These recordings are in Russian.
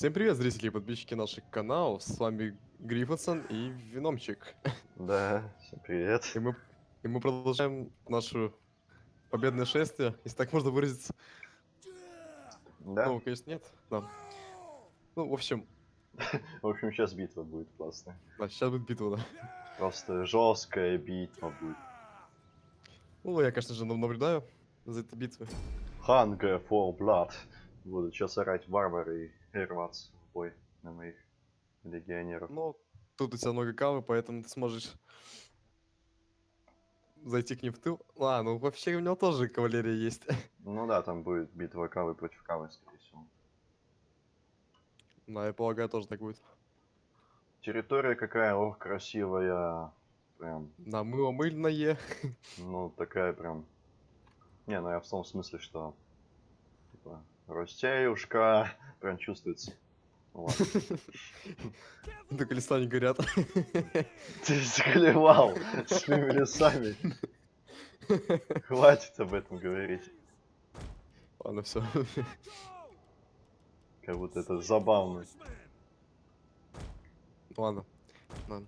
Всем привет, зрители и подписчики наших каналов. С вами Гриффинсон и Виномчик. Да, всем привет. И мы, и мы продолжаем наше победное шествие, если так можно выразиться. Да? Ну, конечно, нет. Да. Ну, в общем, В общем, сейчас битва будет классная. да, сейчас будет битва, да. Просто жесткая битва будет. Ну, я, конечно же, наблюдаю за этой битвой. Hunger for blood. Буду сейчас орать варвары и рваться в бой на моих легионеров. Но тут у тебя много кавы, поэтому ты сможешь зайти к ним в тыл. А, ну вообще у него тоже кавалерия есть. Ну да, там будет битва кавы против кавы, скорее всего. Да, я полагаю, тоже так будет. Территория какая, ох, красивая. Прям, Да, мыло мыльное. ну, такая прям... Не, ну я в том смысле, что... Типа, Ростеюшка, прям чувствуется. Только листа не горят. Ты заклевал своими лесами. Хватит об этом говорить. Ладно, все. Как будто это забавно. Ладно. Ладно.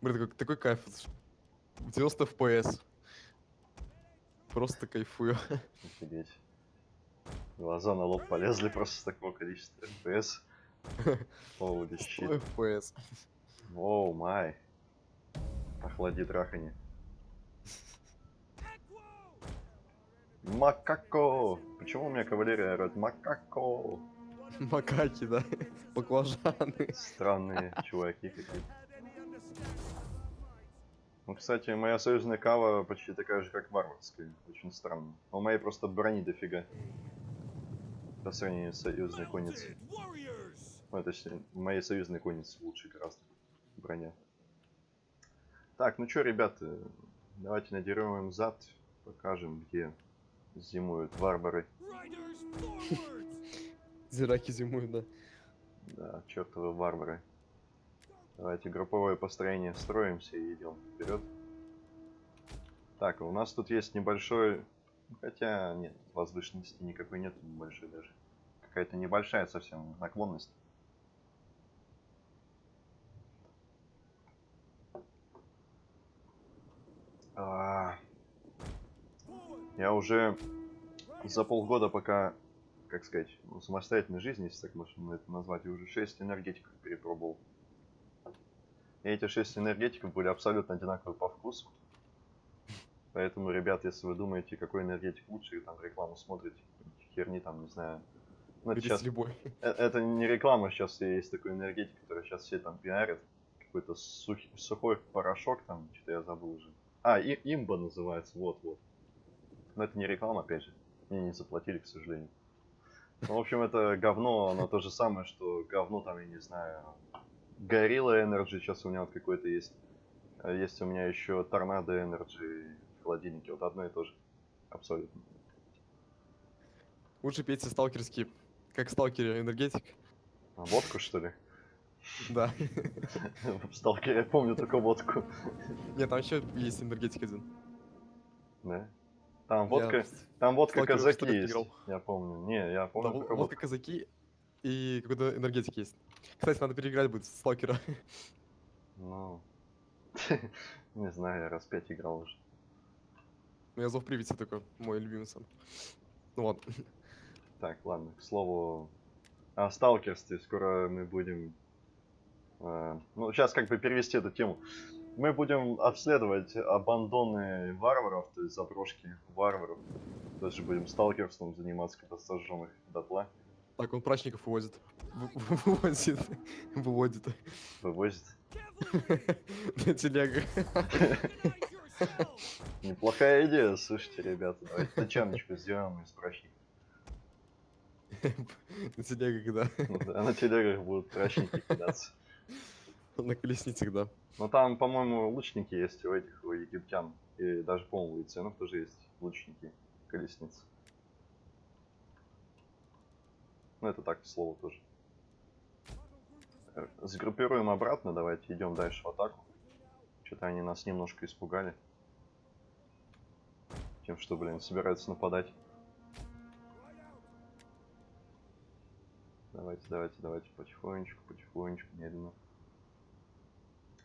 Блин, такой, такой кайф. 90 FPS. Просто кайфую. Офигеть. Глаза на лоб полезли просто с такого количества FPS. Holy 100 shit. FPS. Оу май. Охлади трахани. Макако! Почему у меня кавалерия орёт Макако? Макаки, да? Баклажаны. Странные чуваки какие-то. Ну, кстати, моя союзная кава почти такая же, как варварская. Очень странно. У моей просто брони дофига. По сравнению с союзной конницей. Ну, точнее, моей союзной конницы лучше гораздо броня. Так, ну чё, ребята, давайте надерем им зад, покажем, где зимуют варвары. Зираки зимуют, да. Да, чертовы варвары. Давайте групповое построение строимся и идем вперед. Так, у нас тут есть небольшой... Хотя нет, возвышенности никакой нет большой даже. Какая-то небольшая совсем наклонность. А, Я уже за полгода пока, как сказать, ну, самостоятельной жизни, если так можно это назвать, я уже 6 энергетиков перепробовал. И эти 6 энергетиков были абсолютно одинаковые по вкусу. Поэтому, ребят, если вы думаете, какой энергетик лучше, и там рекламу смотрите, херни там, не знаю. Ну, это, щас- любой. э- это не реклама, сейчас есть такой энергетик, который сейчас все там пиарят. Какой-то сух- сухой порошок там, что-то я забыл уже. А, и, имба называется, вот-вот. Но это не реклама, опять же. Мне не заплатили, к сожалению. Ну, в общем, это говно, оно то же самое, что говно там, я не знаю, Gorilla Energy сейчас у меня вот какой-то есть. А Есть у меня еще Tornado Energy холодильнике, вот одно и то же. Абсолютно. Лучше пейте сталкерский. Как сталкере энергетик. А водку, что ли? Да. В Сталкере я помню только водку. Нет, там еще есть энергетик один. Да? Там Я водка, в- там водка казаки есть. играл. Я помню. Не, я Да, помню только водка водку. казаки и какой-то энергетик есть. Кстати, надо переиграть будет в сталкера. Ну, не знаю, я раз пять играл уже. Ну, я зов привити такой, мой любимый сам. Ну ладно. Так, ладно, к слову о сталкерстве. Скоро мы будем... э, ну, сейчас как бы перевести эту тему. Мы будем обследовать абандоны варваров, то есть заброшки варваров. Даже будем сталкерством заниматься, когда сожжем их дотла. Так, он прачников вывозит. Вывозит. Выводит. Вывозит. На телегах. Неплохая идея, слушайте, ребята. Давайте тачаночку сделаем из прачников. На телегах, да. Ну да, на телегах будут прачники кидаться. На колесницах, да. Но там, по-моему, лучники есть у этих, у египтян. И даже, по-моему, у иценов тоже есть лучники колесниц. Ну, это так, к слову, тоже. Э, Сгруппируем обратно, давайте идем дальше в атаку. Что-то они нас немножко испугали. Тем, что, блин, собираются нападать. Давайте, давайте, давайте потихонечку, потихонечку, медленно.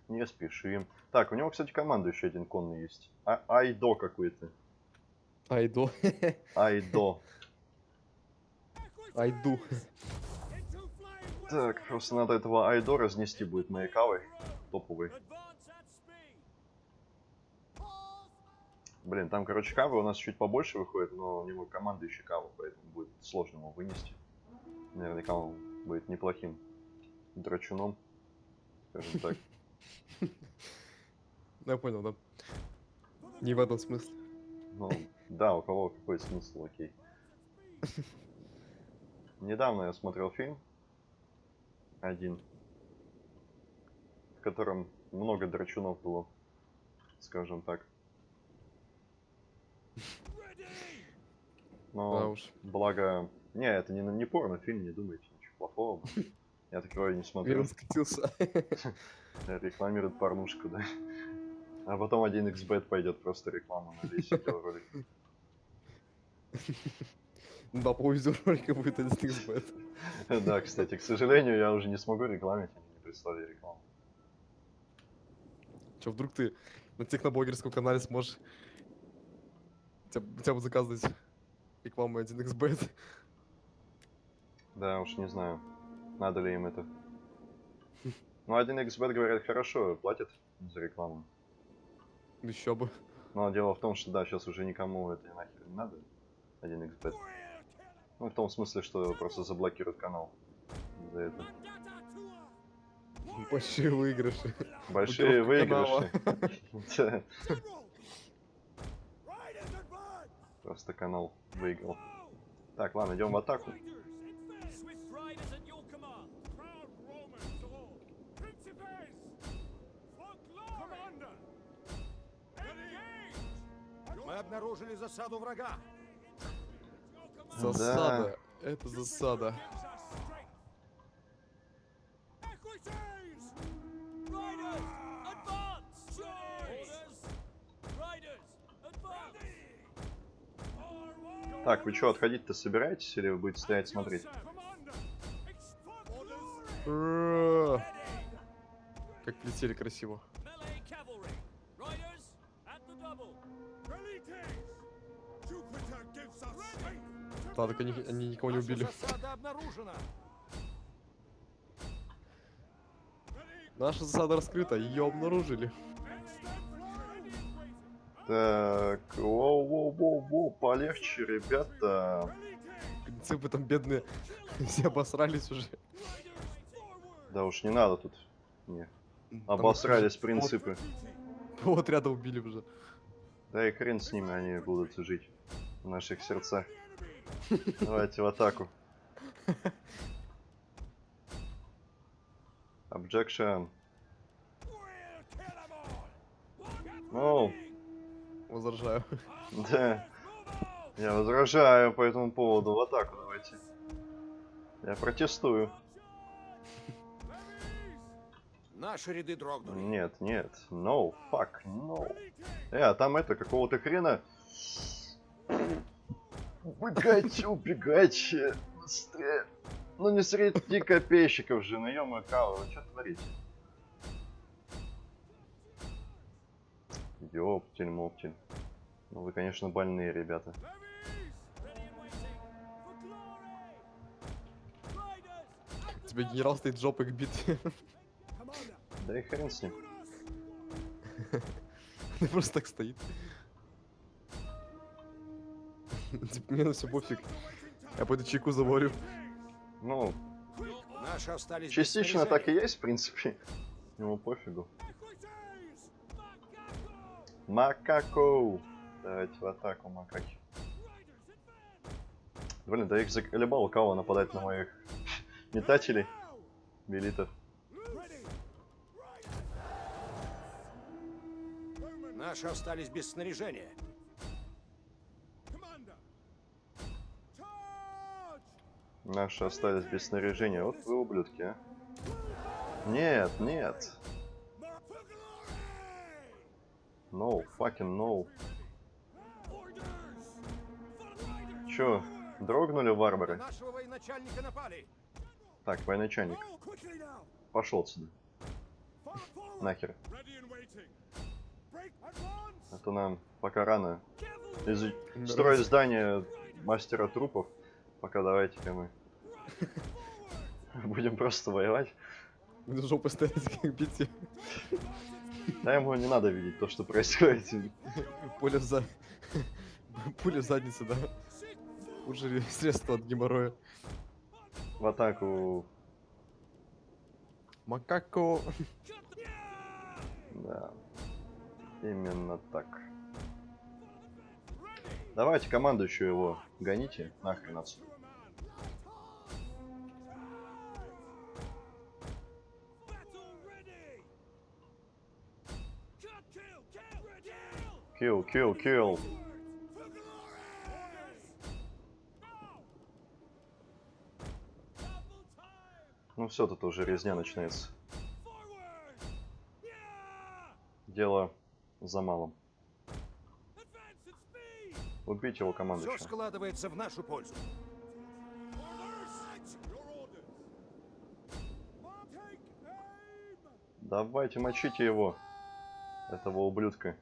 Не спешим. Так, у него, кстати, команда еще один конный есть. А Айдо какой-то. Айду. Айдо. Айду. Так, просто надо этого Айдо разнести будет моей кавой. Топовый. Блин, там, короче, кавы у нас чуть побольше выходит, но у него команда еще кава, поэтому будет сложно его вынести. Наверняка он будет неплохим драчуном, скажем так. Я понял, да. Не в этом смысле. Ну, да, у кого какой смысл, окей. Недавно я смотрел фильм один, в котором много драчунов было, скажем так. Да Но уж. благо... Не, это не, не порно-фильм, не думайте, ничего плохого. Я такое не смотрю. Скатился. Рекламирует порнушку, да. А потом один xbet пойдет просто рекламу на весь видеоролик. Да, по видеоролику будет один XBet. Да, кстати, к сожалению, я уже не смогу рекламить, они не прислали рекламу. Че, вдруг ты на техноблогерском канале сможешь хотя, бы- заказывать рекламу 1xbet? Да, уж не знаю, надо ли им это. Ну, один xbet, говорят, хорошо платит за рекламу. Еще бы. Но дело в том, что да, сейчас уже никому это нахер не надо. Один xbet. Ну, в том смысле, что просто заблокируют канал за это. Большие выигрыши. Большие выигрыши. Да, Просто канал выиграл. Так, ладно, идем в атаку. Мы обнаружили засаду врага. Засада. Это засада. Так, вы что, отходить-то собираетесь или вы будете стоять смотреть? Ура! Как летели красиво. Да, так они, они никого не убили. Наша засада раскрыта, ее обнаружили. Так, воу-воу-воу-воу, полегче, ребята. Принципы там бедные все обосрались уже. Да уж не надо тут. Не. Там Обосрались их принципы. Вот, вот ряда убили уже. Да и хрен с ними, они будут жить в наших сердцах. Давайте в атаку. Objection. Ну, Возражаю. да. Я возражаю по этому поводу. В атаку давайте. Я протестую. Наши ряды дрогнули. Нет, нет. No, fuck, no. Э, а там это, какого-то хрена... Убегать, убегать. э, Быстрее. Ну не среди копейщиков же, наем кава, вы что творите? Ёптель-моптель. Ну вы, конечно, больные ребята. Тебе генерал стоит жопой к битве. Да и хрен с ним. Ты просто так стоит. Типа, мне на все пофиг. Я пойду чайку заварю. Ну, Наши остались без частично так и есть, в принципе. Ему пофигу. Макако! Давайте в атаку, макаки. Блин, да их заколебал кого нападать на моих метателей. Белитов. Наши остались без снаряжения. Наши остались без снаряжения. Вот вы ублюдки, а. Нет, нет. No, fucking no. Чё, дрогнули варвары? нашего военачальника напали. Так, военачальник, пошел forward. Нахер. Advance. А нам пока рано Нравится. строить здание мастера трупов. Пока давайте-ка мы будем просто воевать. Жопой стоять, как бить. Да ему не надо видеть то, что происходит. Пуля в за... Пуля в задницу, да? Лучшее средство от геморроя. В атаку. Макако. Да. Именно так. Давайте командующую его гоните нахрен отсюда. Kill. Kill, kill. Ну все, тут уже резня начинается. Дело за малым. Убить его Все командующего. складывается в нашу пользу. Давайте мочите его. Этого ублюдка.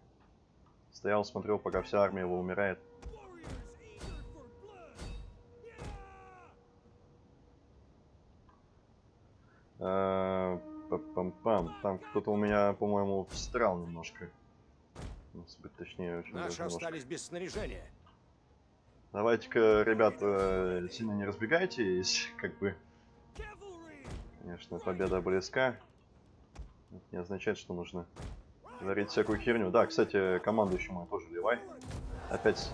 Стоял, смотрел, пока вся армия его умирает. Э, Пам-пам. Там кто-то у меня, по-моему, встрял немножко. Ну, если быть точнее, очень Наши остались без снаряжения. Давайте-ка, ребята, сильно не разбегайтесь, как бы, конечно, победа близка. Это не означает, что нужно творить всякую херню. Да, кстати, командующему тоже ливай. Опять,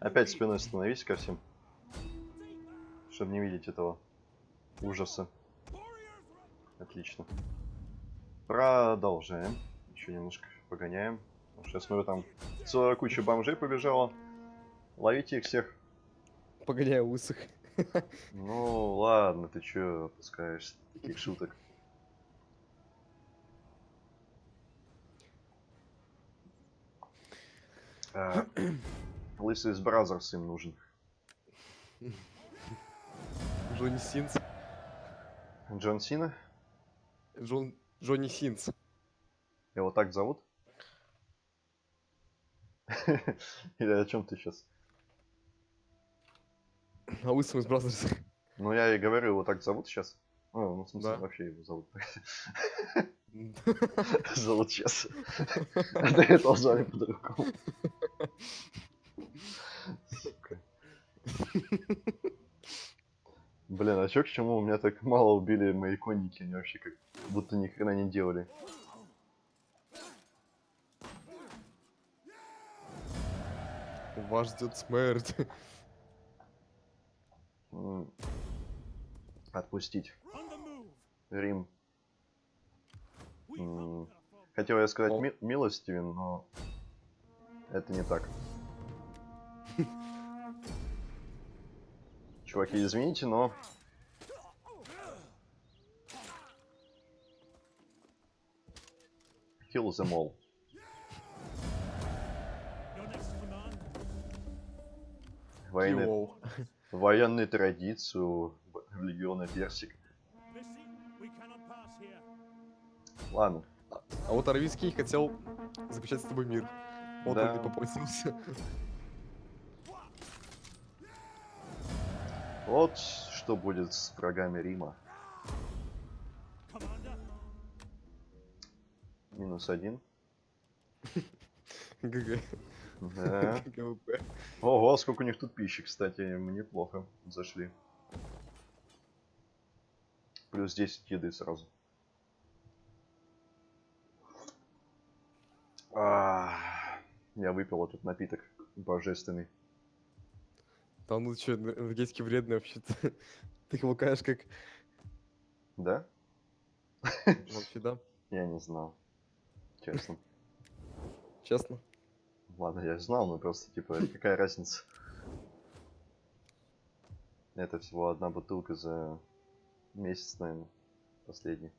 опять спиной становись ко всем, чтобы не видеть этого ужаса. Отлично. Продолжаем. Еще немножко погоняем. Потому что я смотрю, там целая куча бомжей побежала. Ловите их всех. Погоняю лысых. Ну ладно, ты чё опускаешься таких шуток? А, Лысый из Brazzers им нужен. Johnny Sins. John Cena? John... Johnny Sins. Его так зовут? Или о чем ты сейчас? А лысым из Brazzers. Ну я и говорю, его так зовут сейчас. Ну, ну, в смысле, Да. вообще его зовут. Зовут сейчас. А до этого звали по-другому. Сука. Блин, а чё к чему? У меня так мало убили мои конники, они вообще как будто ни хрена не делали. Вас ждет смерть. Отпустить. Рим. Хотел я сказать ми- милостивен, но это не так. Чуваки, извините, но kill them all. Военные традиции у в- легиона Персик. Ладно, А вот Арвийский хотел заключать с тобой мир. Вот Да. он и попросился. вот что будет с врагами Рима. Минус один. ГГ. Да. Ого, сколько у них тут пищи, кстати, им неплохо зашли. Плюс 10 еды сразу. А, Я выпил этот напиток божественный. Там ну что, энергетики вредные вообще-то. Ты их лукаешь как... Да? Вообще, да? Я не знал. Честно. Честно. Ладно, я знал, но просто, типа, какая разница? Это всего одна бутылка за месяц, наверное, последний.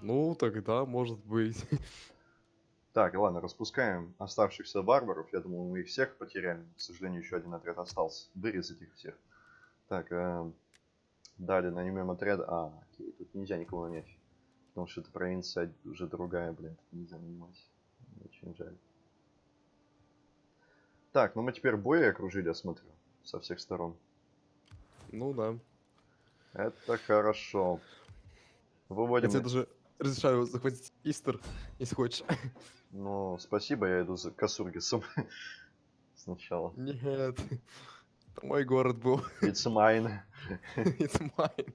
Ну, тогда, может быть. Так, ладно, распускаем оставшихся варваров. Я думал, мы их всех потеряли. К сожалению, еще один отряд остался. Вырезать их всех. Так, эм, Далее нанимем отряд. А, окей, тут нельзя никого нанять. Потому что эта провинция уже другая, блин, тут нельзя нанимать. Очень жаль. Так, ну мы теперь бои окружили, я смотрю, со всех сторон. Ну да. Это хорошо. Выводим... тебе даже разрешаю захватить Истер, если хочешь. Ну, спасибо, я иду за Касургисом. Сначала. Нет. Это мой город был. It's mine. It's mine.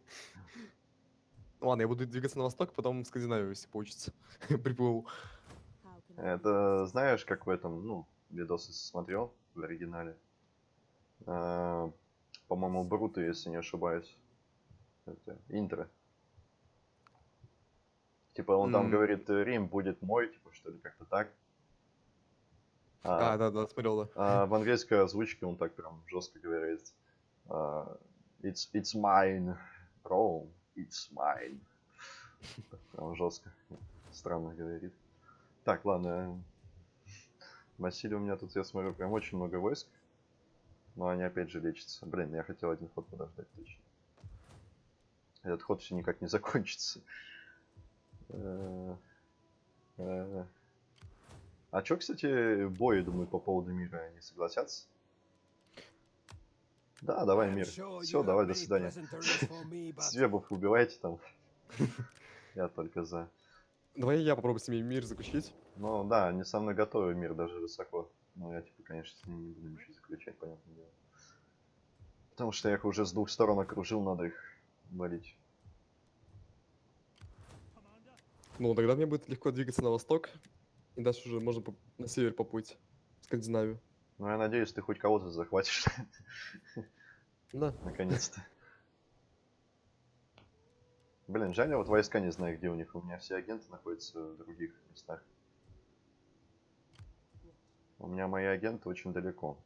Ладно, я буду двигаться на восток, потом в Скандинавию, если получится. Приплыву. Это знаешь, как в этом, ну, видосы смотрел в оригинале. А, По-моему, Бруто, если не ошибаюсь. Это интро. Типа он там М. говорит, «Э, Рим будет мой, типа что ли, как-то так. А, А, да, да, смотрел, да. а в английской озвучке он так прям жестко говорит. а, It's, it's mine, Rome, it's mine. Прям жестко. Странно говорит. Так, ладно. Василий, у меня тут, я смотрю, прям очень много войск. Но они опять же лечатся. Блин, я хотел один ход подождать точно. Этот ход все никак не закончится. Э, э. А чё, кстати, бои, думаю, по поводу мира они согласятся? Да, давай мир. Все, давай, до свидания. Свебов убивайте там. Я только за. Давай я попробую с ними мир заключить. Ну да, они со мной готовы мир даже высоко. Но я типа, конечно, с ними не буду ничего заключать, понятное дело. Потому что я их уже с двух сторон окружил, надо их валить. Commander, Ну, тогда мне будет легко двигаться на восток. И дальше уже можно на север поплыть. В Скандинавию. Ну я надеюсь, ты хоть кого-то захватишь. Да. Наконец-то. Блин, жаль, я вот войска не знаю, где у них. У меня все агенты находятся в других местах. У меня мои агенты очень далеко.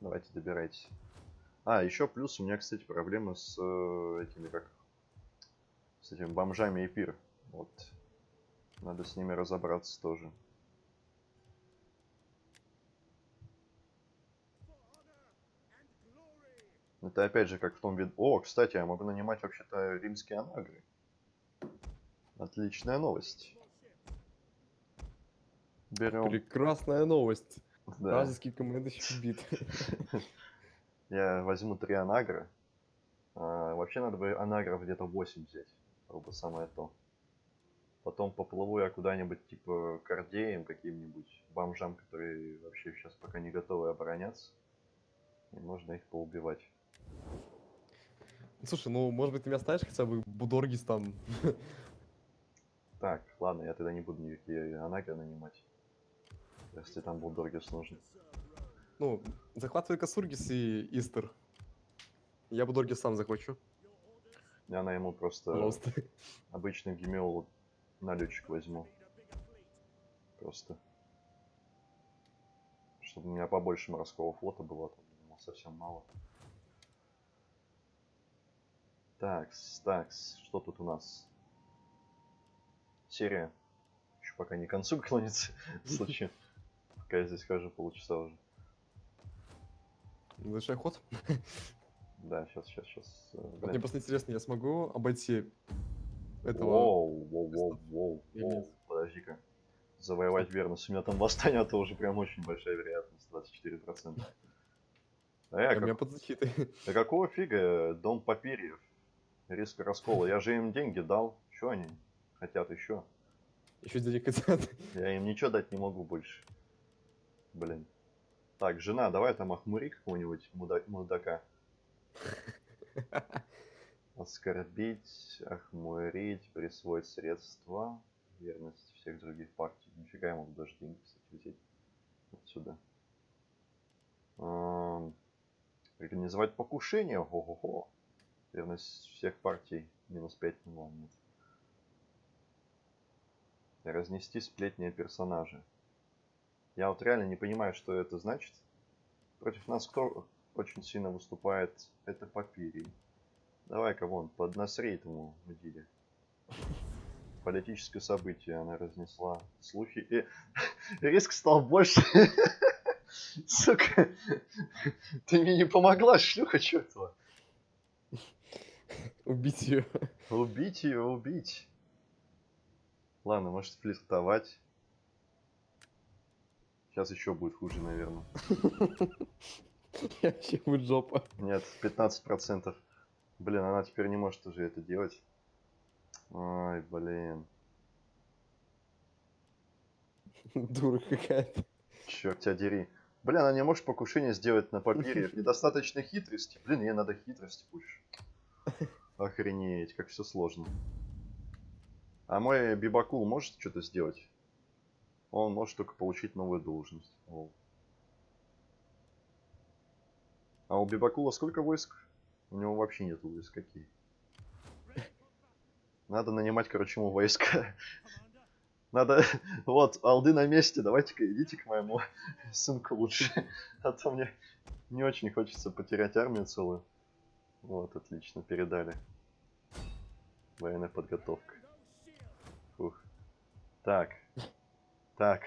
Давайте добирайтесь. А, еще плюс у меня, кстати, проблемы с э, этими как с этими бомжами и пир. Вот. Надо с ними разобраться тоже. Это опять же как в том виде. О, кстати, я могу нанимать вообще-то римские анагры. Отличная новость. Берем. Прекрасная новость. Да. Вражеский командующий убит. Я возьму три анагра. А, вообще надо бы анагров где-то 8 взять. Было бы самое то. Потом поплыву я куда-нибудь типа к Ордеям каким-нибудь бомжам, которые вообще сейчас пока не готовы обороняться. И можно их поубивать. Слушай, ну, может быть, ты меня оставишь хотя бы Будоргис там. Так, ладно, я тогда не буду никакие анагры нанимать. Если там Булдоргис нужен. Ну, захватывай Касургис и Истер. Я Будоргис сам захвачу, Я найму просто пожалуйста. обычный гемеол налетчик возьму. Просто. Чтобы у меня побольше морского флота было, там, думал, совсем мало. Такс, такс, что тут у нас? Серия. Еще пока не к концу клонится. В случае. Пока я здесь хожу полчаса уже. Завершай ход. Да, сейчас, сейчас, сейчас. Вот Мне просто интересно, я смогу обойти этого... Воу, воу, воу, воу, воу. Подожди-ка. Завоевать верность. У меня там восстание, это уже прям очень большая вероятность, 24%. А я А меня как... под защитой. Да какого фига дом папирьев? Риск раскола. Я же им деньги дал. Что они хотят еще? Еще денег хотят. Я им ничего дать не могу больше. Блин. Так, жена, давай там охмури какого-нибудь муда- мудака. Оскорбить, охмурить, присвоить средства, верность всех других партий. Нифига могу даже деньги, кстати, взять отсюда. Организовать покушение, ого-го. Верность всех партий, минус 5, ну ладно, нет. Разнести сплетни о персонаже. Я вот реально не понимаю, что это значит. Против нас кто очень сильно выступает? Это Папирий. Давай-ка вон, под насрей этому мудиле. Политическое событие она разнесла. Слухи и... Риск стал больше. Сука. Ты мне не помогла, шлюха чертова. Убить ее. Убить ее, убить. Ладно, может флиртовать. Сейчас еще будет хуже, наверное. Вообще будет жопа. Нет, 15%. Блин, она теперь не может уже это делать. Ай, блин. Дура какая-то. Черт тебя дери. Блин, она не может покушение сделать на папире. Недостаточно хитрости. Блин, ей надо хитрости больше. Охренеть, как все сложно. А мой Бибакул может что-то сделать? Он может только получить новую должность. А у Бибакула сколько войск? У него вообще нет войск. Какие? Надо нанимать, короче, ему войска. Надо... Вот, алды на месте. Давайте-ка идите к моему сынку лучше. А то мне не очень хочется потерять армию целую. Вот, отлично, передали. Военная подготовка. Фух. Так. Так.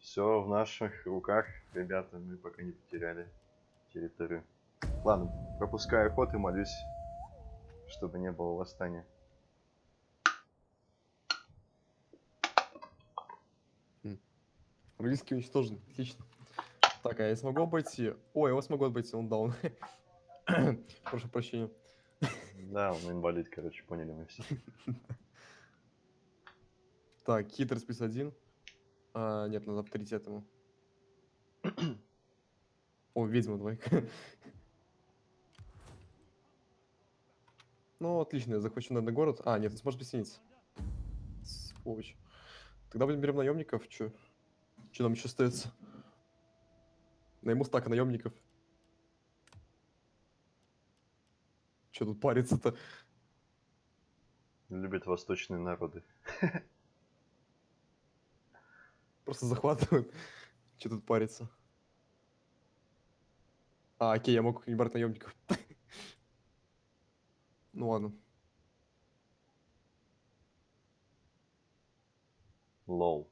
Все в наших руках, ребята. Мы пока не потеряли территорию. Ладно, пропускаю ход и молюсь, чтобы не было восстания. Английский уничтожен. Отлично. Так, а я смогу обойти? Ой, я его смогу обойти, он даун. Прошу прощения. Да, он инвалид, короче, поняли мы все. Так, хитрость плюс один. А, нет, надо авторитет ему. О, ведьма двойка. Ну, отлично, я захвачу, наверное, город. А, нет, он сможет присоединиться. Сволочь. Тогда будем берем наемников. Че? Че нам еще остается? Найму стака наемников. Че тут париться-то? Любят восточные народы. Просто захватывают. Че тут париться? А, окей, я могу не брать наемников. Ну ладно. Лол.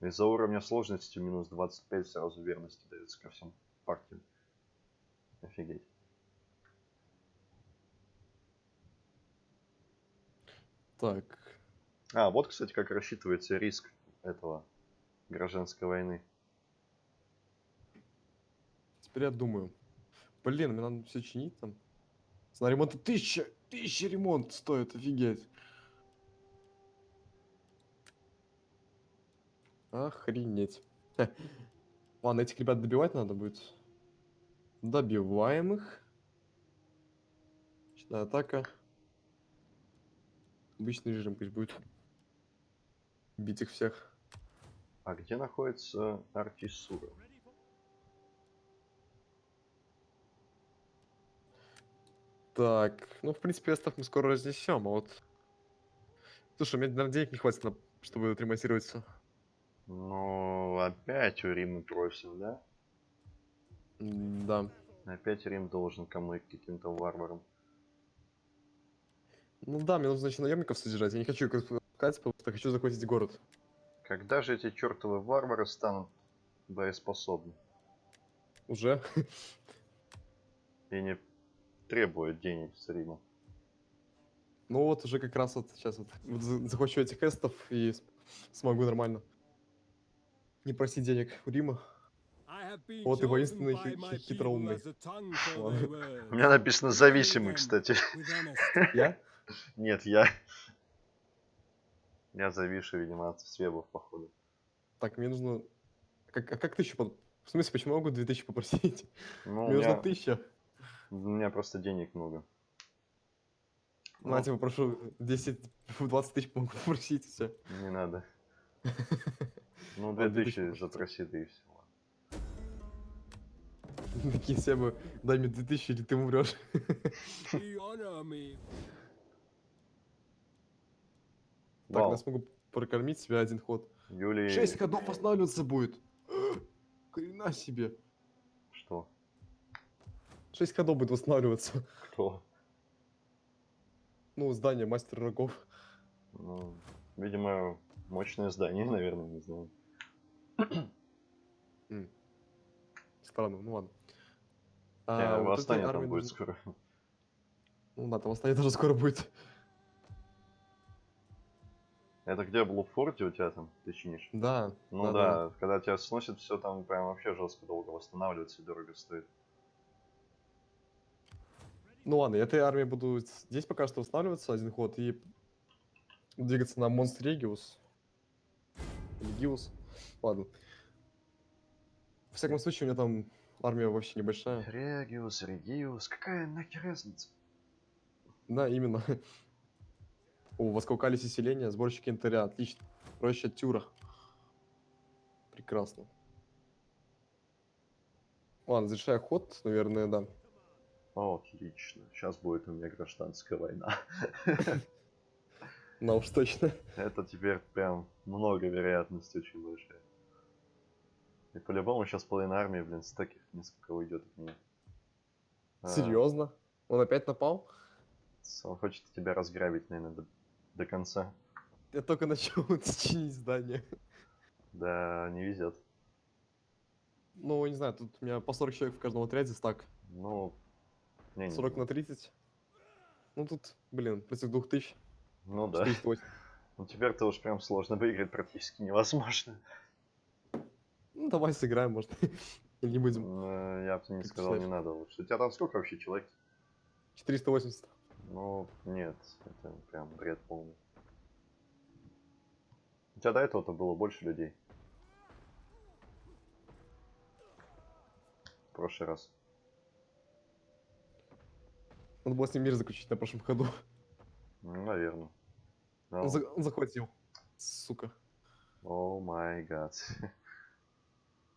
Из-за уровня сложности минус 25 сразу верности дается ко всем партиям. Офигеть. Так. А, вот, кстати, как рассчитывается риск этого гражданской войны. Теперь я думаю. Блин, мне надо все чинить там. На ремонт тысяча, тысяча ремонт стоит, офигеть. Охренеть. Хе. Ладно, этих ребят добивать надо будет. Добиваем их. Ночная атака. Обычный режим пусть будет. Бить их всех. А где находится Артисура? ready for Так, ну, в принципе, остав мы скоро разнесем, а вот... Слушай, у меня, наверное, денег не хватит, на... чтобы отремонтироваться. Ну, опять у Рима просим, да? Да. Опять Рим должен кому каким-то варварам. Ну да, мне нужно значит наемников содержать. Я не хочу их отпускать, просто хочу захватить город. Когда же эти чертовы варвары станут боеспособны Уже. и не требуют денег с Рима? Ну вот уже как раз вот сейчас вот, вот за- захвачу этих эстов и смогу нормально. Не просить денег у Рима. Вот и воинственный воинственный хи- хи- хитроумный. У меня написано зависимый, кстати. Я? Нет, я. Я зависший, видимо, от свебов, походу. Так, мне нужно... Как, а как тысячу. В смысле, почему я могу 2000 попросить? Ну, Мне нужно тысяча. У меня просто денег много. Ну, я тебя попрошу 10, 20 тысяч могу попросить, все. Не надо. Ну, Ладно, 2000 2000 запроси, да и все. Такие все бы, дай мне 2000, или ты умрешь. Так, Вау, я смогу прокормить себя один ход. Юлий... 6 ходов останавливаться будет. Хрена себе. Что? 6 ходов будет восстанавливаться. Кто? Ну, здание мастер рогов. Ну, видимо, мощное здание, наверное, не знаю. Странно, ну ладно. А, вот этой восстание там будет нужно- скоро. Ну да, там восстание тоже скоро будет. Это где в форте у тебя там, ты чинишь? Да. Ну да, да, когда тебя сносит, все там прям вообще жестко долго восстанавливается и дорого стоит. Ну ладно, я этой армией буду здесь пока что восстанавливаться один ход и двигаться на Монстрегиус. Или Гиус. Ладно. В всяком случае, у меня там армия вообще небольшая. Региус, Региус, какая нахер разница? Да, именно. О, восколкались селения, сборщики инвентаря, отлично. Проще Тюра. Прекрасно. Ладно, завершая ход, наверное, да. Отлично. Сейчас будет у меня гражданская война. На уж точно. Это теперь прям много вероятностей очень большая. И по-любому сейчас половина армии, блин, с таких несколько уйдет от меня. А, Серьезно? Он опять напал? Он хочет тебя разграбить, наверное, до, до конца. Я только начал чинить здание. Да, не везет. Ну, не знаю, тут у меня по 40 человек в каждом отряде стак. Ну, не, не, 40 на 30. Ну тут, блин, против 2000. ну да. 408. Ну теперь-то уж прям сложно выиграть, практически невозможно. Ну, давай сыграем, может. Или не будем. Э, Я бы не Как сказал, не надо лучше. У тебя там сколько вообще человек? 480. Ну, нет, это прям бред полный. У тебя до этого-то было больше людей. В прошлый раз. Надо было с ним мир заключить на прошлом ходу. Ну, наверное. Он, за- он захватил. Сука. О май гад.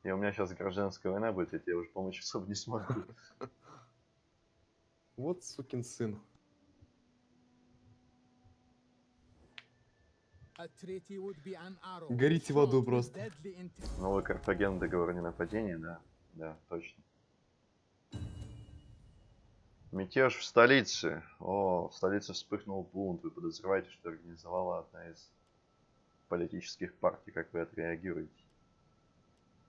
И у меня сейчас гражданская война будет, я тебе уже помочь особо не смогу. Вот сукин сын. Горите в аду просто. Новый Карфаген договор о ненападении, да. Да, точно. Мятеж в столице. О, в столице вспыхнул бунт. Вы подозреваете, что организовала одна из политических партий. Как вы отреагируете?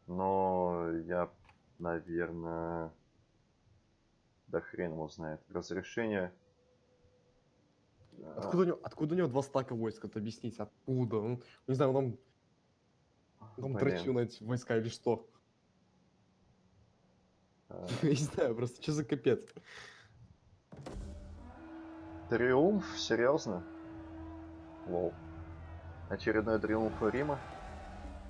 Но я, наверное... Да хрен его знает. Разрешение... А, Откуда у него, откуда у него два стака войск? Это объясните, откуда? Он, не знаю, он там, там блин, дрочил на эти войска или что? а, Я не знаю, просто что за капец? Триумф? Серьезно? Лол. Очередной триумф Рима?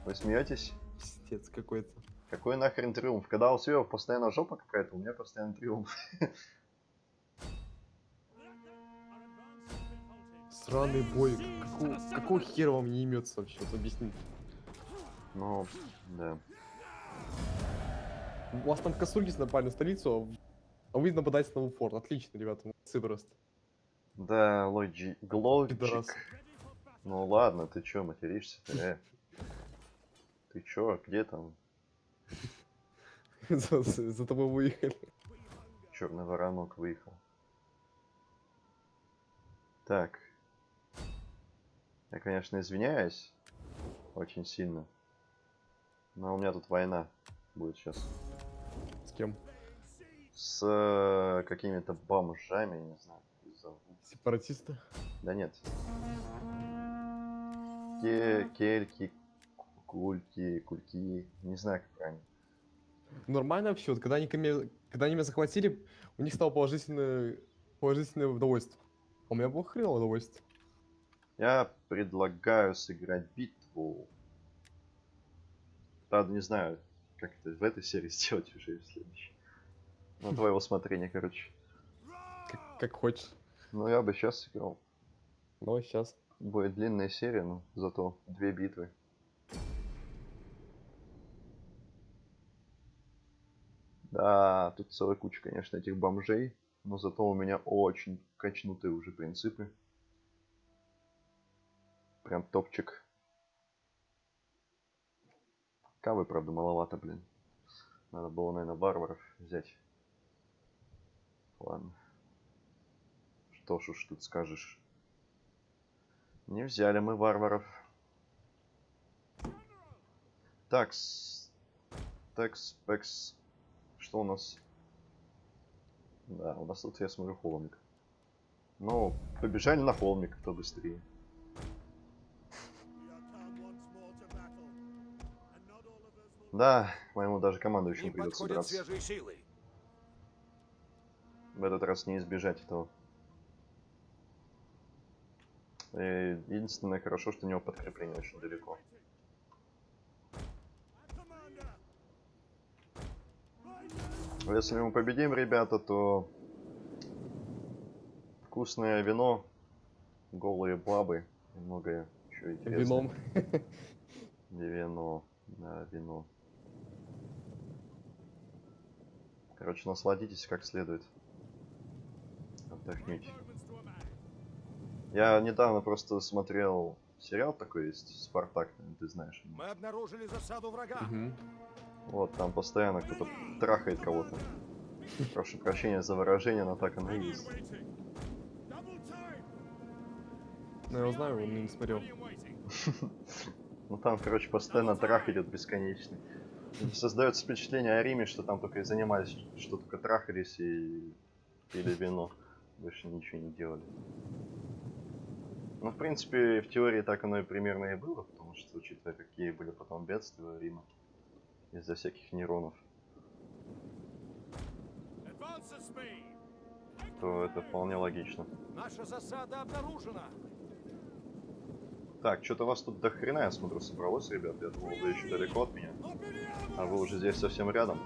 Вы смеетесь? Пиздец какой-то. Какой нахрен триумф? Когда у Сева постоянно жопа какая-то, у меня постоянно триумф. Сраный бой. Какого, какого хера вам не имется вообще? Вот объясните. Ну, да. У вас там Касургис напали на столицу, а вы нападаете на форт. Отлично, ребята, молодцы просто. Да, Лоджи... Пидорас. Ну ладно, ты чё материшься Э. Ты чё, где там? За, за- за тобой выехали. Черный воронок выехал. Так. Я, конечно, извиняюсь. Очень сильно. Но у меня тут война будет сейчас. С кем? С э, какими-то бомжами, я не знаю. Зовут. Сепаратисты? Да нет. Ке кельки, кульки, кульки. Не знаю, как правильно. Нормально вообще, вот когда они, когда они меня захватили, у них стало положительное, положительное удовольствие. А у меня было хреново удовольствие. Я предлагаю сыграть битву. Правда, не знаю, как это в этой серии сделать уже и в следующей. На твое усмотрение, короче. Как, как хочешь. Ну, я бы сейчас сыграл. Но сейчас. Будет длинная серия, но зато две битвы. Да, тут целая куча, конечно, этих бомжей. Но зато у меня очень качнутые уже принципы. Прям топчик. Кавы, правда, маловато, блин. Надо было, наверное, варваров взять. Ладно. Что ж тут скажешь. Не взяли мы варваров. Такс. Такс, пекс. что у нас? Да, у нас тут, я смотрю, холмик. Ну, побежали на холмик, кто быстрее. Да, моему даже командующему придется драться. В этот раз не избежать этого. И единственное хорошо, что у него подкрепление очень далеко. Commander! Если мы победим, ребята, то вкусное вино, голые бабы и многое еще интересное. Вином. Не вино, да, вино. Короче, насладитесь как следует. Отдохните. Я недавно просто смотрел сериал такой есть, Спартак, ты знаешь. Мы обнаружили засаду врага. Мгм. Вот, там постоянно кто-то трахает кого-то. Прошу прощения за выражение, но так оно и есть. Ну, я знаю, он не смотрел. Ну там, короче, постоянно трах идет бесконечный. Создается впечатление о Риме, что там только и занимались, что только трахались и пили вино. Больше ничего не делали. Ну, в принципе, в теории так оно и примерно и было, потому что, учитывая, какие были потом бедствия Рима из-за всяких нейронов, то это вполне логично. Наша засада обнаружена. Так, что-то вас тут до хрена, я смотрю, собралось, ребят. Я думал, вы еще далеко от меня. А вы уже здесь совсем рядом.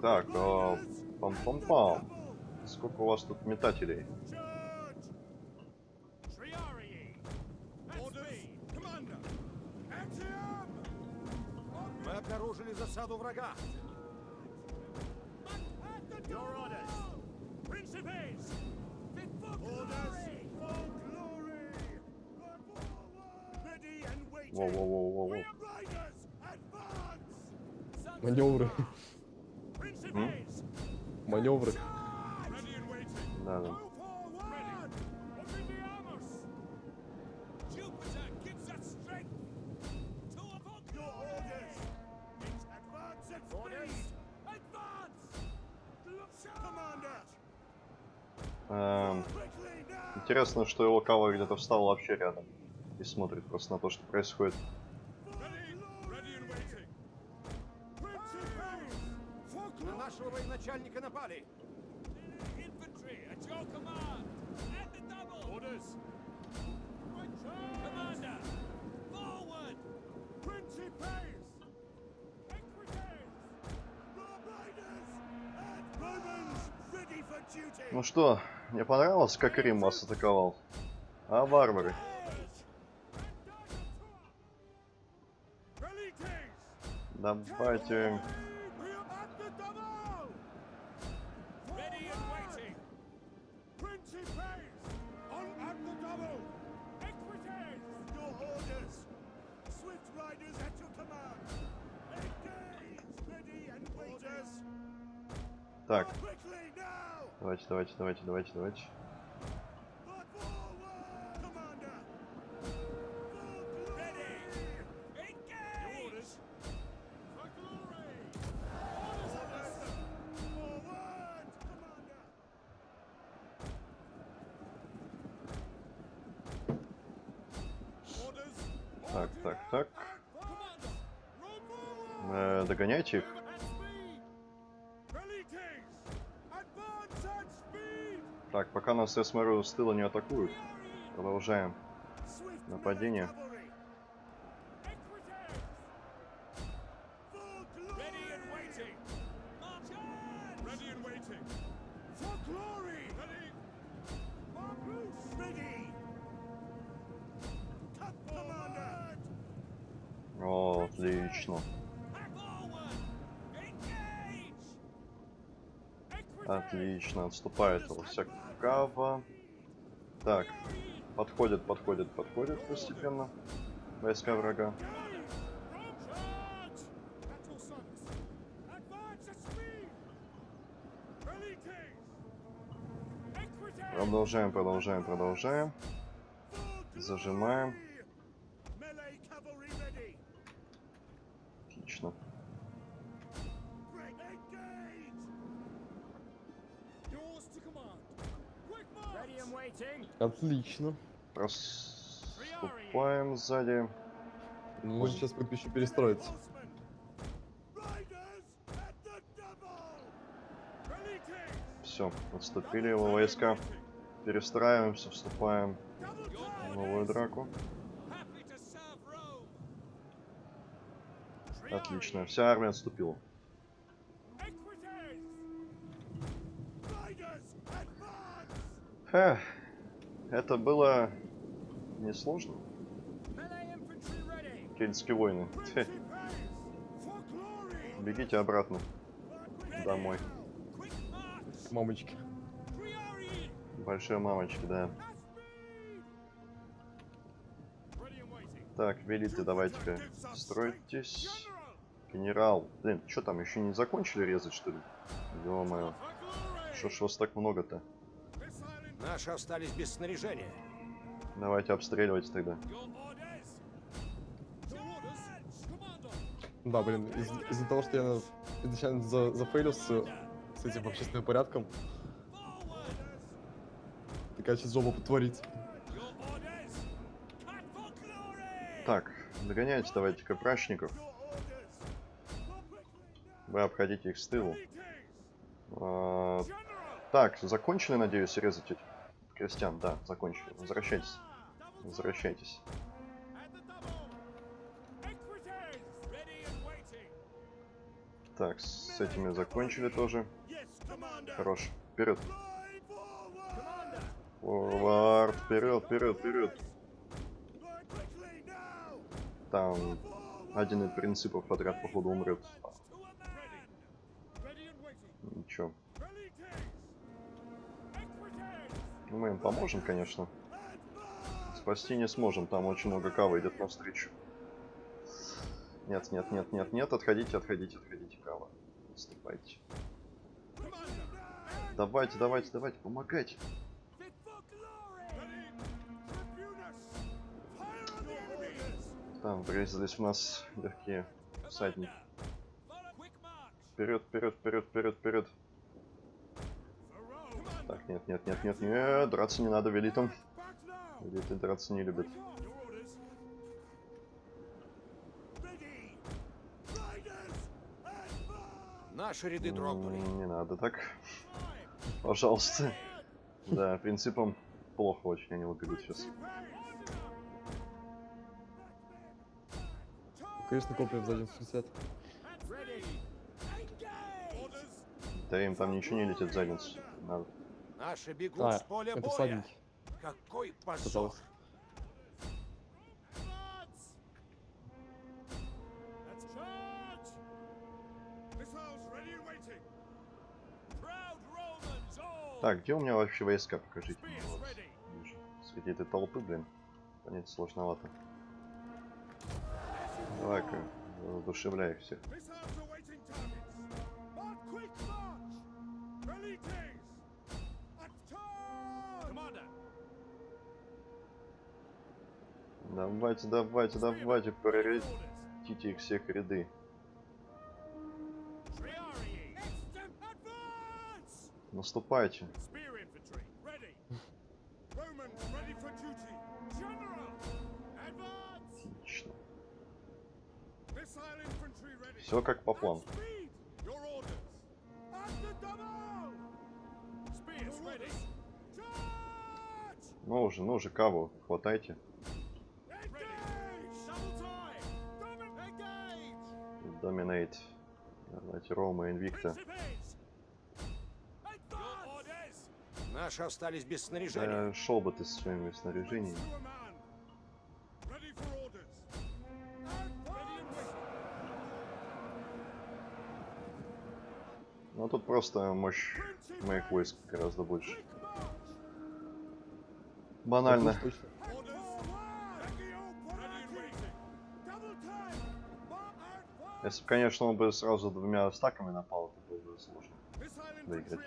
Так, а, пам-пам-пам. Сколько у вас тут метателей? Мы обнаружили засаду врага. Your orders. Principes. Orders. For glory. Forward. Ready and waiting. Воу-воу-воу-воу. We are riders. Advance. Маневры. Principes. Маневры. Да, да. Эм, интересно, что его кава где-то встал вообще рядом. И смотрит просто на то, что происходит. Нашего военачальника напали. Infantry at your command. At the double. Orders. Commander. Forward. Principes. Equites. Rob Riders. And Romans ready for duty. Ну что, мне понравилось, как Рим вас атаковал? А, варвары? Давайте... Так, давайте, давайте, давайте, давайте, давайте. Так, так, так. Э, догоняйте их. Так, пока нас, я смотрю, с тыла не атакуют. Продолжаем. Нападение. О, отлично. Back forward. Engage. Equites. Кава. Так, подходят, подходят, подходят постепенно. Войска врага. Продолжаем, продолжаем, продолжаем. Зажимаем. Отлично. Проступаем сзади. Ну, Нужно сейчас будет еще перестроиться. Все, отступили его войска. Перестраиваемся, вступаем в новую драку. Отлично, вся армия отступила. Эх, это было несложно. Кельтские войны. Бегите обратно домой. Мамочки. Большие мамочки, да. Так, велите, давайте-ка стройтесь. Генерал. Блин, что там, еще не закончили резать, что ли? Ё-моё. Что ж вас так много-то? Наши остались без снаряжения. Давайте обстреливать тогда. Да, блин, из- из-за того, что я изначально за, зафейлил с, с этим общественным порядком, такая сейчас for glory! Так, догоняйте давайте-ка прачников. Вы обходите их с тылу. А, так, закончили, надеюсь, резать этих крестьян? Да, закончили. Возвращайтесь. Возвращайтесь. Так, с этими закончили тоже. Хорош. Вперед. Форвард. Вперед, вперед, вперед. Там один из принципов подряд, походу, умрет. Ничего. Мы им поможем, конечно. Спасти не сможем, там очень много кавы идет навстречу. Нет, нет, нет, нет, нет, отходите, отходите, отходите, кава. Отступайте. Давайте, давайте, давайте, помогайте. Там врезались в нас легкие всадники. Вперед, вперед, вперед, вперед, вперед. For Rome! Commander! Так, нет, нет, нет, нет, нет, драться не надо now! Велиты драться не любят. Наши ряды дрогнули. Не надо так. Пожалуйста. Да, принципом плохо очень они убегут сейчас. Конечно, копия за 160. Ready! Engage! Orders! Да им там ничего не летит в задницу. Надо. Наши бегут А, с поля это боя. Какой позор. Так, где у меня вообще войска? Покажите Вот. Среди этой толпы, блин. Понять сложновато. Давай-ка, воодушевляй их всех. Давайте, давайте, давайте, orders! их всех ряды. Наступайте. Отлично. Все как по плану. Ну уже, ну уже, каву, хватайте. Domin- Engage! Доминейт. Давайте Рома, Инвикта. Наши остались без снаряжения. Да, шел бы ты со своими снаряжениями. Waiting! Ну тут просто мощь моих войск гораздо больше. Банально. Так Если бы, конечно, он бы сразу двумя стаками напал, это было бы сложно. Выиграть.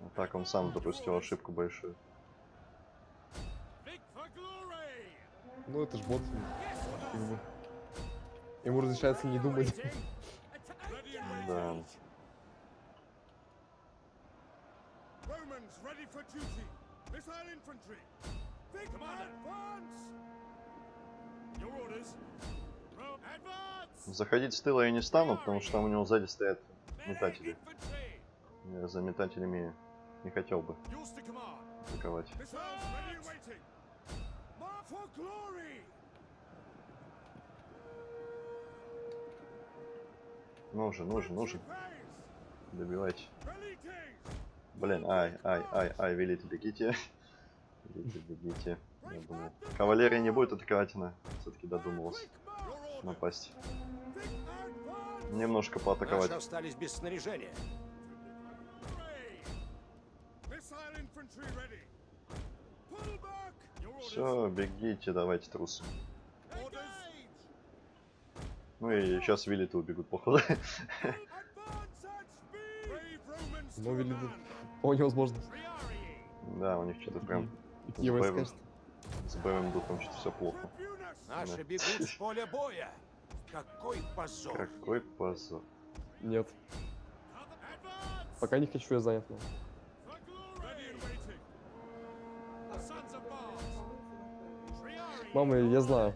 А так он сам допустил ошибку большую. Ну, это ж бот. Ему, разрешается не думать. Да. Commander. Advance. Your orders. Заходить с тыла я не стану, потому что там у него сзади стоят метатели. Я за метателями не хотел бы атаковать. Ну же, ну же, ну же, добивайте. Блин, ай, ай, ай, ай, велите, бегите. Бегите, бегите. Кавалерия не будет атаковать, она все-таки додумалась напасть. Немножко Наши поатаковать. остались без снаряжения. Все, бегите, давайте трусы. Ну и сейчас вилиты убегут, походу. Romans Ну, command. О, невозможно. Да, у них что-то прям с боевым духом что-то все плохо. Наши бегут с поля боя. Какой позор. Какой позор. Нет. Пока не хочу, я занят. Мама, я знаю.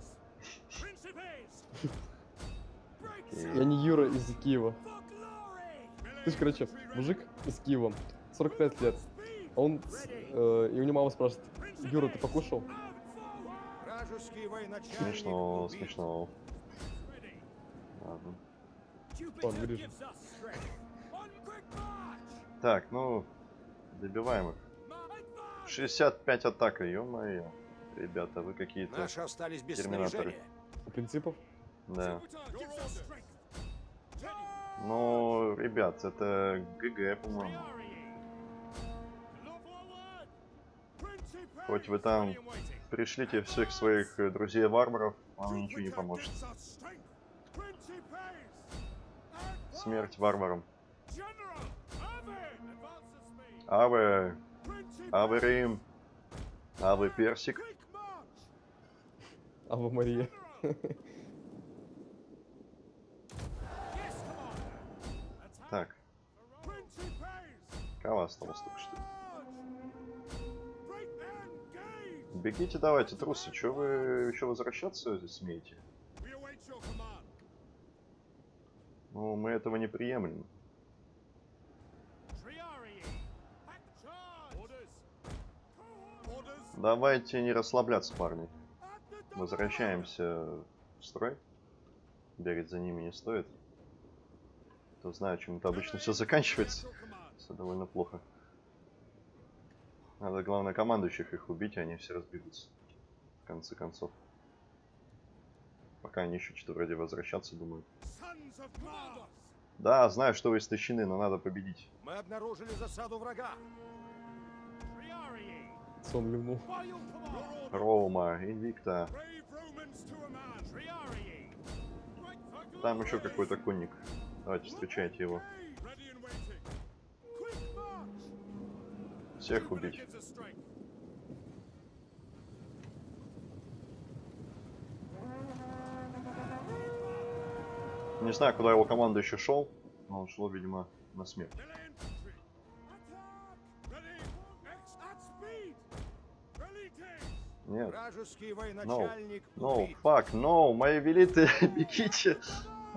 Я не Юра из Киева. То есть, короче, мужик из Киева, 45 лет. А Он, э, и у него мама спрашивает, Юра, ты покушал? Смешно, убит. смешно. Ладно. March. Так, ну, добиваем их. Advance. 65 атака, ё-моё. Ребята, вы какие-то... Наши остались без Терминаторы. принципов? Да. Ну, ребят, это ГГ, по-моему. Хоть вы там пришлите всех своих э, друзей-варваров, вам ничего не поможет. Смерть варварам. Аве, Аве Рим, Аве Персик. Ава Мария. Так, кого осталось только что? Бегите давайте, трусы, чё вы еще возвращаться здесь смеете? Ну, мы этого не приемлем. Давайте не расслабляться, парни. Возвращаемся в строй. Бегать за ними не стоит. Кто знает, чем это обычно все заканчивается. Все довольно плохо. Надо, главное, командующих их убить, и они все разбегутся. В конце концов. Пока они еще что-то вроде возвращаться думают. Да, знаю, что вы истощены, но надо победить. Мы обнаружили засаду врага. Сон ливнул. Роума, Инвикта. Там еще какой-то конник. Давайте встречайте его. Всех убить. Не знаю, куда его команда еще шел, но он шел, видимо, на смерть. Нет. Вражеский военачальник No, убит. fuck, no, мои велиты, бегите.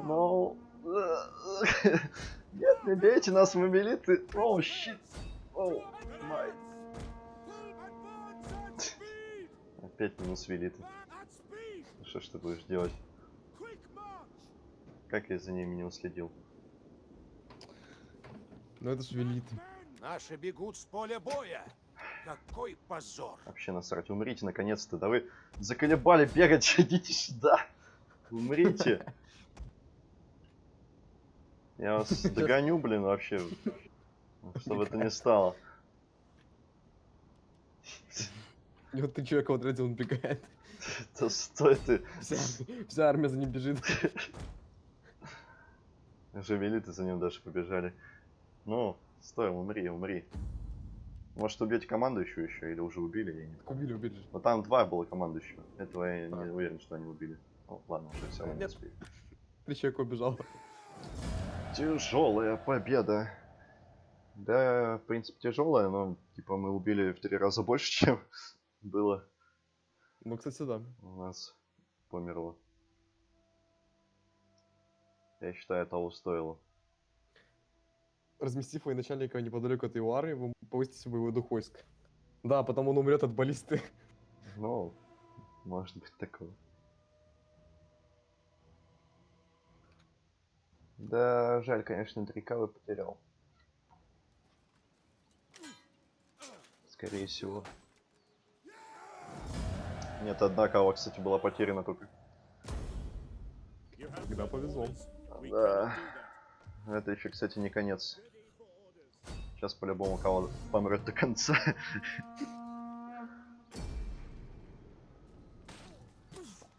No. Нет, не бейте нас, мы велиты. О, щит. Опять минус велиты. Что ж ты будешь делать? Как я за ними не уследил? Ну это ж велит. Наши бегут с поля боя. Какой позор. Вообще насрать, умрите наконец-то. Да вы заколебали бегать, идите сюда. Умрите. Я вас догоню, блин, вообще. Чтобы это не стало. И вот три человека в отряде, он бегает. Да стой ты. Вся, вся армия за ним бежит. Жавелиты за ним даже побежали. Ну, стой, умри, умри. Может убить командующую еще, или уже убили, я не. Убили, убили. Но там два было командующего. Этого я не уверен, что они убили. Ну, ладно, уже все Нет. успели. Три человека убежало. Тяжелая победа. Да, в принципе, тяжелая, но типа мы убили в три раза больше, чем было Ну, кстати, да. у нас померло. Я считаю, того стоило. Разместив военачальника неподалеку от его армии, вы повысите боевой дух войск. Да, потом он умрет от баллисты. Ну, может быть такое. Да, жаль, конечно, Дрикавы потерял. Скорее всего. Нет, одна кава, кстати, была потеряна только. My повезло. Да. Это еще, кстати, не конец. Сейчас по-любому кого помрет до конца.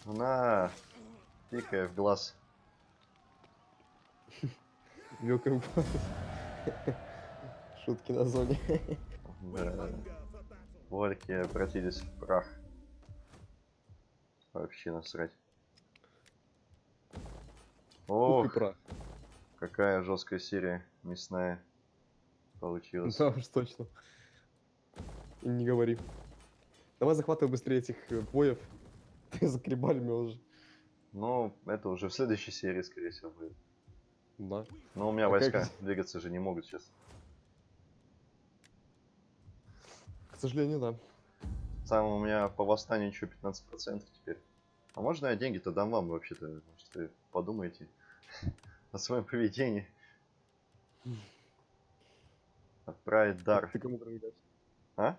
На, тикая в глаз. Вилкой в глаз. Шутки на зоне. Вольки обратились в прах. Вообще насрать. Ох, прах. какая жесткая серия мясная получилась. Да уж точно. И не говори. Давай захватывай быстрее этих э, боев. Закребали меня уже. Ну, это уже в следующей серии, скорее всего, будет. Да. Но у меня А как войска двигаться же не могут сейчас. К сожалению, да. Сам у меня по восстанию еще 15% теперь. А можно я деньги-то дам вам вообще-то? Может, вы подумаете о своем поведении? Отправить дар. Ты кому предлагаешь? А?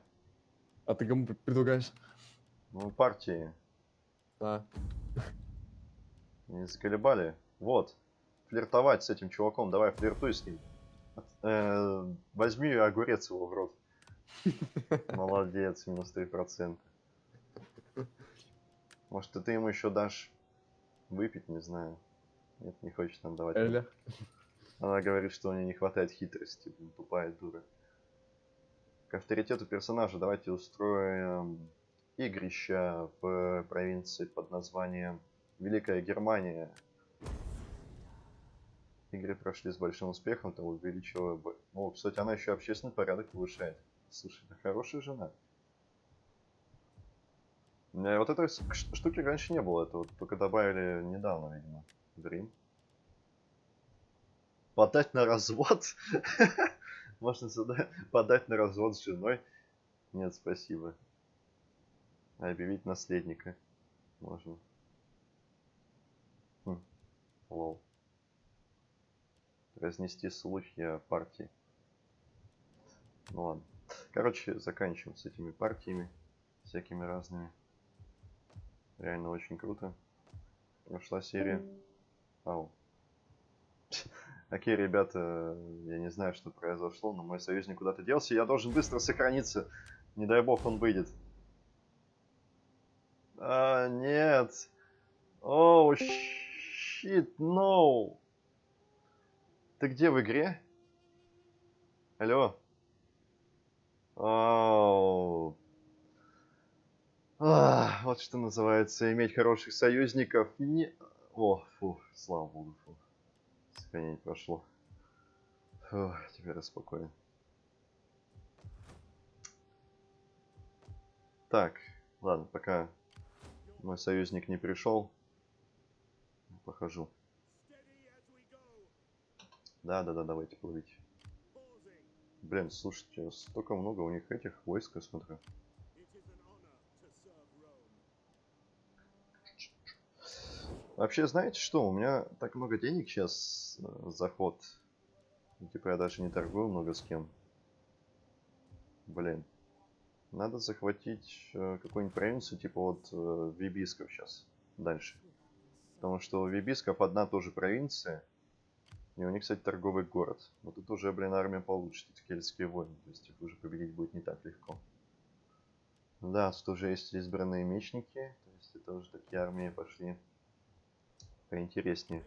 А ты кому пр- предлагаешь? Ну, партии А, не заколебали. Вот. Флиртовать с этим чуваком. Давай, флиртуй с ним. Э, Возьми огурец его в рот. Молодец, минус 3%. Может, и ты ему еще дашь выпить, не знаю. Нет, не хочет нам давать. Эля. Она говорит, что у нее не хватает хитрости, блин, тупая дура. К авторитету персонажа давайте устроим игрища в провинции под названием Великая Германия. Игры прошли с большим успехом, то увеличила... О, кстати, она еще общественный порядок повышает. Слушай, это хорошая жена. У меня вот этой штуки раньше не было, это вот только добавили недавно, видимо, в Рим. Подать на развод? Можно подать на развод с женой? Нет, спасибо. Объявить наследника. Можно. Хм. Лол. Разнести слухи о партии. Ну ладно. Короче, заканчиваем с этими партиями. Всякими разными. Реально очень круто. Прошла серия. Ау. Окей, ребята, я не знаю, что произошло, но мой союзник куда-то делся. Я должен быстро сохраниться. Не дай бог он выйдет. А, нет. Оу, щит, no. Ты где в игре? Алло? Оу. Вот что называется иметь хороших союзников. Не... О, фу, слава богу, фу. Сохранение прошло. Фу, теперь я спокоен. Так, ладно, пока мой союзник не пришел, похожу. Steady as we go. Да, да, да, давайте плывите. Блин, слушайте, столько много у них этих войск, я смотрю. Вообще, знаете что, у меня так много денег сейчас заход. Ну, Типа я даже не торгую много с кем. Блин. Надо захватить э, какую-нибудь провинцию, типа вот э, Вибисков сейчас. Дальше. Потому что у Вибисков одна тоже провинция. И у них, кстати, торговый город. Но тут уже, блин, армия получше. Тут кельтские войны. То есть их уже победить будет не так легко. Да, тут уже есть избранные мечники. То есть это уже такие армии пошли поинтереснее.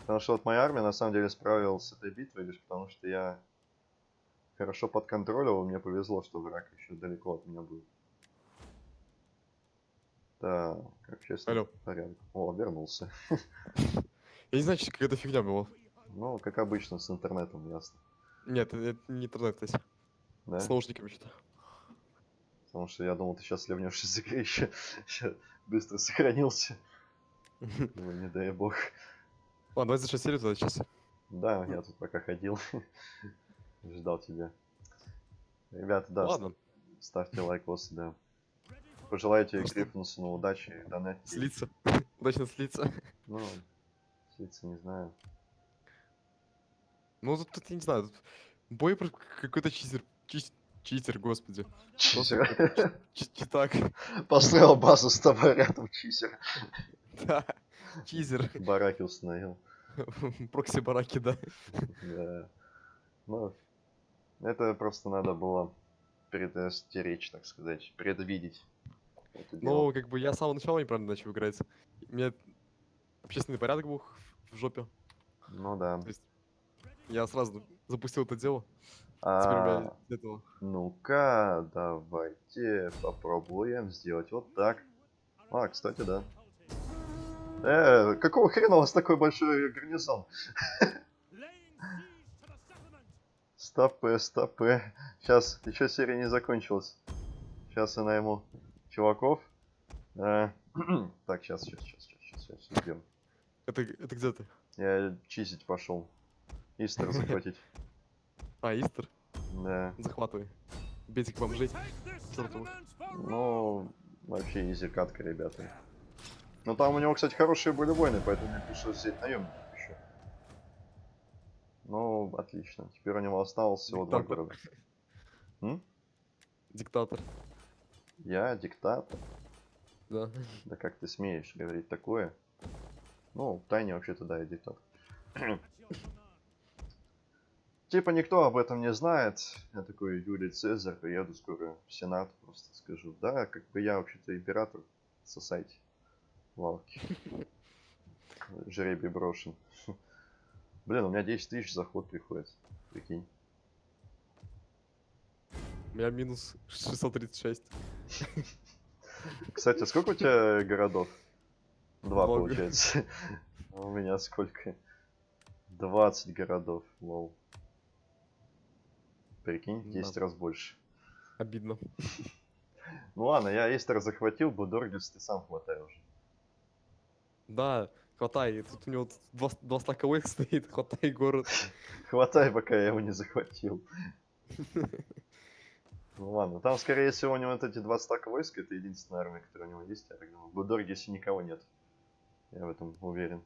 Потому что вот моя армия на самом деле справилась с этой битвой лишь потому, что я хорошо и мне повезло, что враг еще далеко от меня был. Так, общественный Алло. порядок. О, вернулся. Я не знаю, что какая-то фигня была. Ну, как обычно, с интернетом, ясно. Нет, это не интернет, кстати. Да? С наушниками что-то. Потому что я думал, ты сейчас ливнешь из игры еще. Быстро сохранился. Ой, не дай бог. Ладно, давай завершать серию тогда сейчас. Да, я тут пока ходил. Ждал тебя. Ребята, да, Ладно, ставьте лайкосы, да. Пожелайте Гриффинсону удачи, донатьте. слиться. Удачно слиться. Ну, слиться не знаю. Ну, тут, тут я не знаю, тут бой какой-то читер. чис- Читер, господи. Чизер. Чи- Читак. Построил базу с тобой рядом, чизер. Да. Чизер. Бараки установил. Прокси бараки, да. Да. Ну, это просто надо было предостеречь, так сказать, предвидеть. Ну, как бы я с самого начала неправильно начал играть. У меня общественный порядок был в жопе. Ну да. То есть я сразу запустил это дело. А, ну-ка, давайте попробуем сделать вот так. А, кстати, да. Э, какого хрена у вас такой большой гарнизон? Стопы, стопы. Сейчас, еще серия не закончилась. Сейчас я найму чуваков. Э, так, сейчас, сейчас, сейчас, сейчас, сейчас, идем. Это, это где ты? Я чистить пошел. Истер захватить. А, Истер? Да. Захватывай. Бейте к бомжей. чертовых. Ну, вообще изи катка, ребята. Но там у него, кстати, хорошие были войны, поэтому мне пришлось взять наемников еще. Ну, отлично. Теперь у него осталось всего два города. М? Диктатор. Я диктатор. Да. Да как ты смеешь говорить такое? Ну, тайне вообще-то да, диктатор. Типа никто об этом не знает. Я такой Юлий Цезарь, приеду скоро в Сенат, просто скажу. Да, как бы я вообще-то император. Сосайте. Лавки. Жребий брошен. Блин, у меня 10 тысяч заход приходит. Прикинь. У меня минус 636. Кстати, сколько у тебя городов? Два, Много. получается. У меня сколько? 20 городов, лол. Прикинь, в 10 Да. раз больше. Обидно. Ну ладно, я Эстер захватил, Будоргис ты сам хватай уже. Да, хватай. Тут у него два, два стака войск стоит. Хватай город. Хватай, пока я его не захватил. Ну ладно, там скорее всего у него вот эти два стака войск, это единственная армия, которая у него есть, я так думаю. В Будоргисе никого нет. Я в этом уверен.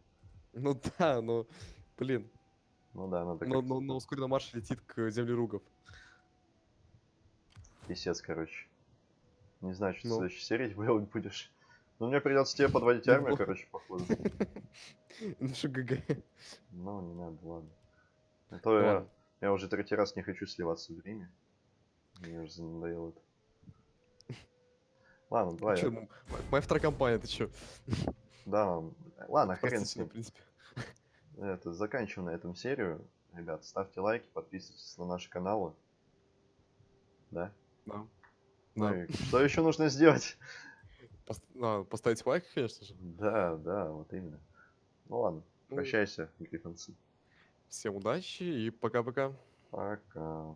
Ну да, но... Блин. Ну да, надо Но, но, но ускоренный марш летит к земле ругов. Писец, короче. Не знаю, что Ну. в следующей серии делать будешь. Ну, мне придется тебе подводить Ну, армию, короче, походу. Ну что, ГГ. Ну, не надо, ладно. А то я, Ладно. я уже третий раз не хочу сливаться в Риме. Мне уже надоело это. Ладно, давай. Я- м- моя вторая компания, ты чё? Да, ладно, хрен с в ним. принципе. Это, заканчиваем на этом серию. Ребят, ставьте лайки, подписывайтесь на наши каналы. Да? Да. Ну Да. и что еще нужно сделать? Пос- а, поставить лайк, конечно же. Да, да, вот именно. Ну ладно, Ну, прощайся, гриффинцы. Всем удачи и пока-пока. Пока.